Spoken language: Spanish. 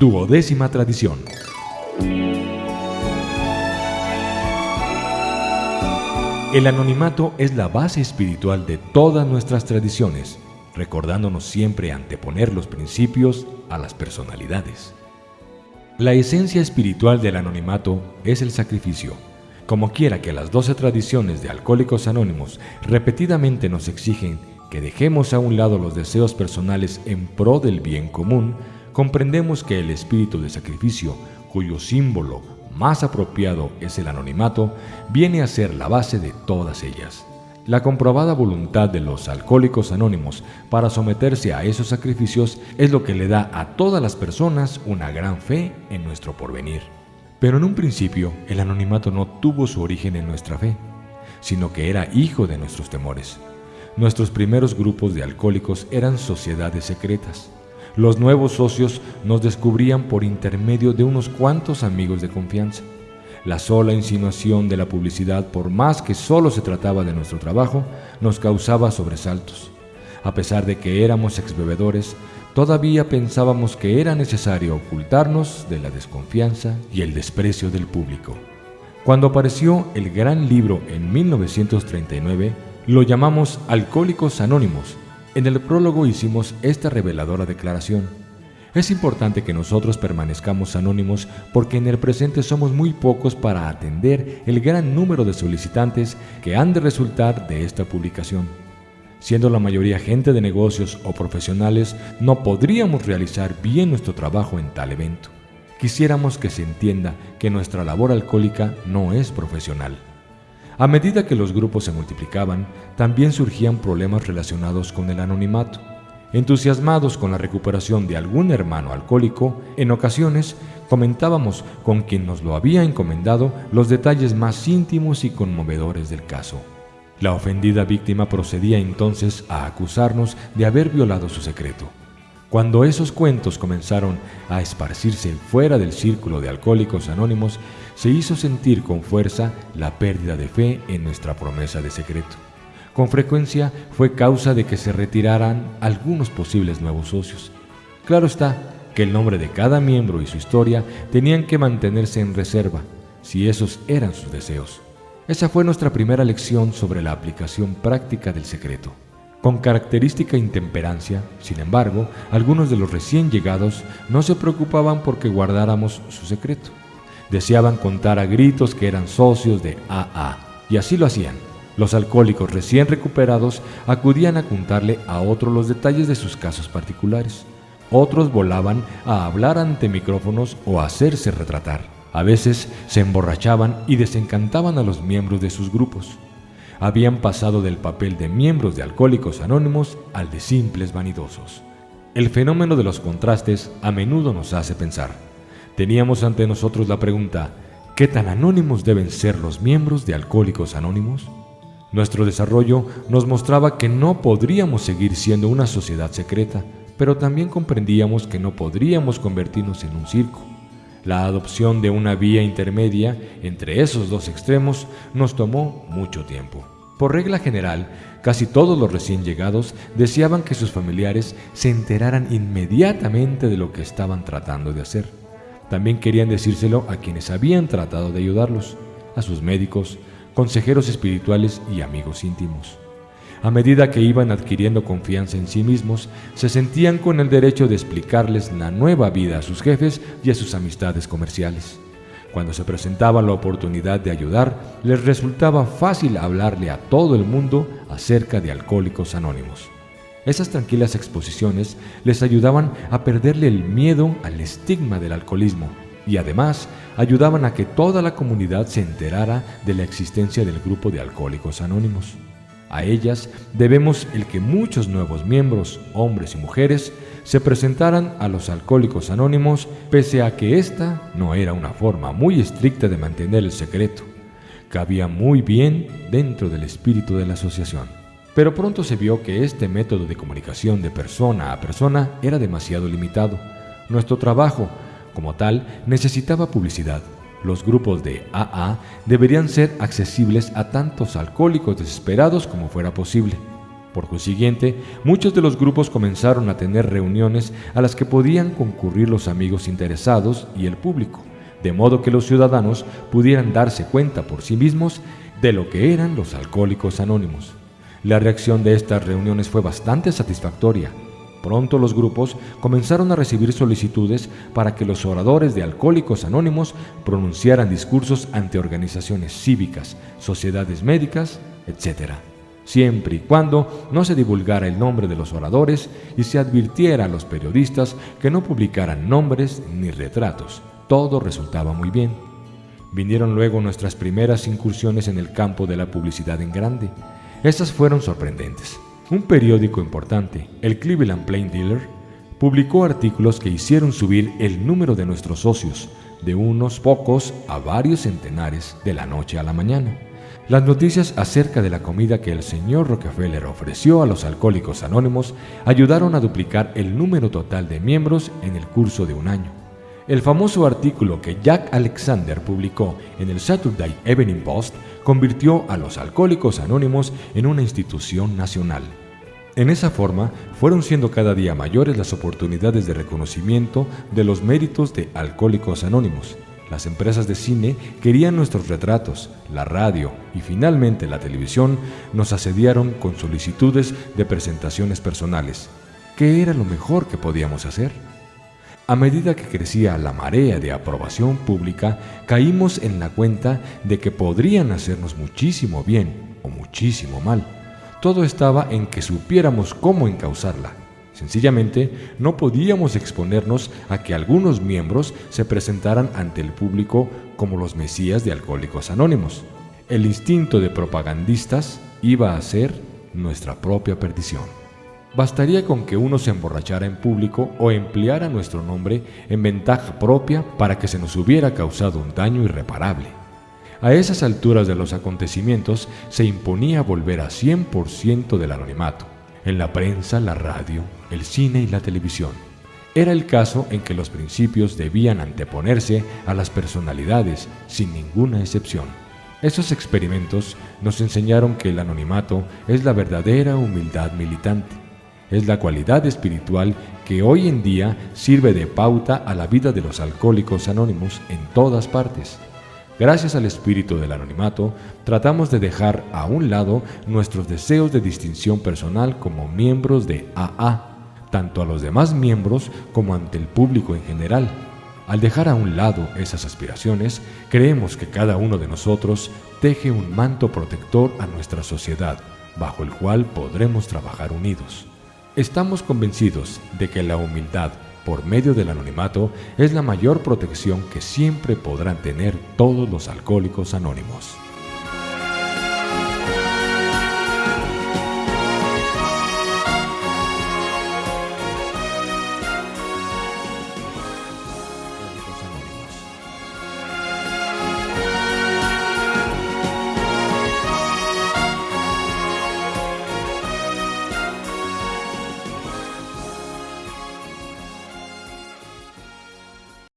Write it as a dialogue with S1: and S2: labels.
S1: Duodécima tradición. El anonimato es la base espiritual de todas nuestras tradiciones, recordándonos siempre anteponer los principios a las personalidades. La esencia espiritual del anonimato es el sacrificio. Como quiera que las doce tradiciones de Alcohólicos Anónimos repetidamente nos exigen que dejemos a un lado los deseos personales en pro del bien común, comprendemos que el espíritu de sacrificio, cuyo símbolo más apropiado es el anonimato, viene a ser la base de todas ellas. La comprobada voluntad de los alcohólicos anónimos para someterse a esos sacrificios es lo que le da a todas las personas una gran fe en nuestro porvenir. Pero en un principio el anonimato no tuvo su origen en nuestra fe, sino que era hijo de nuestros temores. Nuestros primeros grupos de alcohólicos eran sociedades secretas. Los nuevos socios nos descubrían por intermedio de unos cuantos amigos de confianza. La sola insinuación de la publicidad, por más que solo se trataba de nuestro trabajo, nos causaba sobresaltos. A pesar de que éramos exbebedores, todavía pensábamos que era necesario ocultarnos de la desconfianza y el desprecio del público. Cuando apareció el gran libro en 1939, lo llamamos Alcohólicos Anónimos en el prólogo hicimos esta reveladora declaración. Es importante que nosotros permanezcamos anónimos porque en el presente somos muy pocos para atender el gran número de solicitantes que han de resultar de esta publicación. Siendo la mayoría gente de negocios o profesionales, no podríamos realizar bien nuestro trabajo en tal evento. Quisiéramos que se entienda que nuestra labor alcohólica no es profesional. A medida que los grupos se multiplicaban, también surgían problemas relacionados con el anonimato. Entusiasmados con la recuperación de algún hermano alcohólico, en ocasiones comentábamos con quien nos lo había encomendado los detalles más íntimos y conmovedores del caso. La ofendida víctima procedía entonces a acusarnos de haber violado su secreto. Cuando esos cuentos comenzaron a esparcirse fuera del círculo de alcohólicos anónimos, se hizo sentir con fuerza la pérdida de fe en nuestra promesa de secreto. Con frecuencia fue causa de que se retiraran algunos posibles nuevos socios. Claro está que el nombre de cada miembro y su historia tenían que mantenerse en reserva, si esos eran sus deseos. Esa fue nuestra primera lección sobre la aplicación práctica del secreto. Con característica intemperancia, sin embargo, algunos de los recién llegados no se preocupaban porque guardáramos su secreto. Deseaban contar a gritos que eran socios de AA, y así lo hacían. Los alcohólicos recién recuperados acudían a contarle a otros los detalles de sus casos particulares. Otros volaban a hablar ante micrófonos o a hacerse retratar. A veces se emborrachaban y desencantaban a los miembros de sus grupos habían pasado del papel de miembros de Alcohólicos Anónimos al de simples vanidosos. El fenómeno de los contrastes a menudo nos hace pensar. Teníamos ante nosotros la pregunta, ¿qué tan anónimos deben ser los miembros de Alcohólicos Anónimos? Nuestro desarrollo nos mostraba que no podríamos seguir siendo una sociedad secreta, pero también comprendíamos que no podríamos convertirnos en un circo. La adopción de una vía intermedia entre esos dos extremos nos tomó mucho tiempo. Por regla general, casi todos los recién llegados deseaban que sus familiares se enteraran inmediatamente de lo que estaban tratando de hacer. También querían decírselo a quienes habían tratado de ayudarlos, a sus médicos, consejeros espirituales y amigos íntimos. A medida que iban adquiriendo confianza en sí mismos, se sentían con el derecho de explicarles la nueva vida a sus jefes y a sus amistades comerciales. Cuando se presentaba la oportunidad de ayudar, les resultaba fácil hablarle a todo el mundo acerca de alcohólicos anónimos. Esas tranquilas exposiciones les ayudaban a perderle el miedo al estigma del alcoholismo y además ayudaban a que toda la comunidad se enterara de la existencia del grupo de alcohólicos anónimos. A ellas debemos el que muchos nuevos miembros, hombres y mujeres, se presentaran a los alcohólicos anónimos pese a que esta no era una forma muy estricta de mantener el secreto. Cabía muy bien dentro del espíritu de la asociación. Pero pronto se vio que este método de comunicación de persona a persona era demasiado limitado. Nuestro trabajo, como tal, necesitaba publicidad los grupos de AA deberían ser accesibles a tantos alcohólicos desesperados como fuera posible. Por consiguiente, muchos de los grupos comenzaron a tener reuniones a las que podían concurrir los amigos interesados y el público, de modo que los ciudadanos pudieran darse cuenta por sí mismos de lo que eran los alcohólicos anónimos. La reacción de estas reuniones fue bastante satisfactoria. Pronto los grupos comenzaron a recibir solicitudes para que los oradores de Alcohólicos Anónimos pronunciaran discursos ante organizaciones cívicas, sociedades médicas, etc siempre y cuando no se divulgara el nombre de los oradores y se advirtiera a los periodistas que no publicaran nombres ni retratos. Todo resultaba muy bien. Vinieron luego nuestras primeras incursiones en el campo de la publicidad en grande. Estas fueron sorprendentes. Un periódico importante, el Cleveland Plain Dealer, publicó artículos que hicieron subir el número de nuestros socios de unos pocos a varios centenares de la noche a la mañana. Las noticias acerca de la comida que el señor Rockefeller ofreció a los alcohólicos anónimos ayudaron a duplicar el número total de miembros en el curso de un año. El famoso artículo que Jack Alexander publicó en el Saturday Evening Post convirtió a los alcohólicos anónimos en una institución nacional. En esa forma, fueron siendo cada día mayores las oportunidades de reconocimiento de los méritos de Alcohólicos Anónimos, las empresas de cine querían nuestros retratos, la radio y finalmente la televisión nos asediaron con solicitudes de presentaciones personales. ¿Qué era lo mejor que podíamos hacer? A medida que crecía la marea de aprobación pública, caímos en la cuenta de que podrían hacernos muchísimo bien o muchísimo mal. Todo estaba en que supiéramos cómo encauzarla. Sencillamente, no podíamos exponernos a que algunos miembros se presentaran ante el público como los mesías de Alcohólicos Anónimos. El instinto de propagandistas iba a ser nuestra propia perdición. Bastaría con que uno se emborrachara en público o empleara nuestro nombre en ventaja propia para que se nos hubiera causado un daño irreparable. A esas alturas de los acontecimientos se imponía volver a 100% del anonimato en la prensa, la radio, el cine y la televisión. Era el caso en que los principios debían anteponerse a las personalidades sin ninguna excepción. Esos experimentos nos enseñaron que el anonimato es la verdadera humildad militante. Es la cualidad espiritual que hoy en día sirve de pauta a la vida de los alcohólicos anónimos en todas partes. Gracias al espíritu del anonimato, tratamos de dejar a un lado nuestros deseos de distinción personal como miembros de AA, tanto a los demás miembros como ante el público en general. Al dejar a un lado esas aspiraciones, creemos que cada uno de nosotros teje un manto protector a nuestra sociedad, bajo el cual podremos trabajar unidos. Estamos convencidos de que la humildad por medio del anonimato es la mayor protección que siempre podrán tener todos los alcohólicos anónimos.